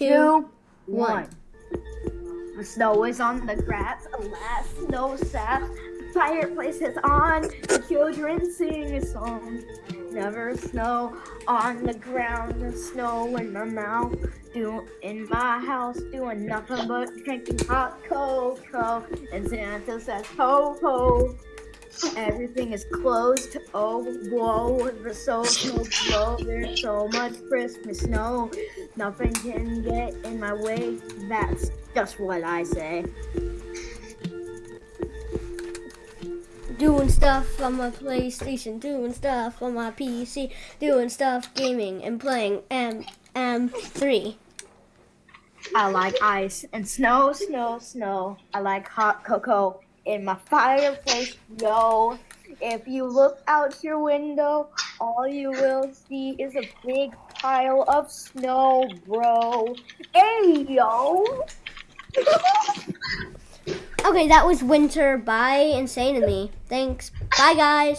two, one. The snow is on the grass, alas, no sap. The fireplace is on, the children sing a song. Never snow on the ground, the snow in my mouth. Do in my house, doing nothing but drinking hot cocoa. And Santa says, ho ho. Everything is closed. Oh, whoa, the so snow blow. There's so much Christmas snow. Nothing can get in my way. That's just what I say. Doing stuff on my PlayStation, doing stuff on my PC, doing stuff gaming and playing M M3. I like ice and snow, snow, snow. I like hot cocoa in my fireplace, yo. If you look out your window, all you will see is a big pile of snow, bro. Hey, yo. Okay, that was Winter by Insane to Me. Thanks. Bye, guys.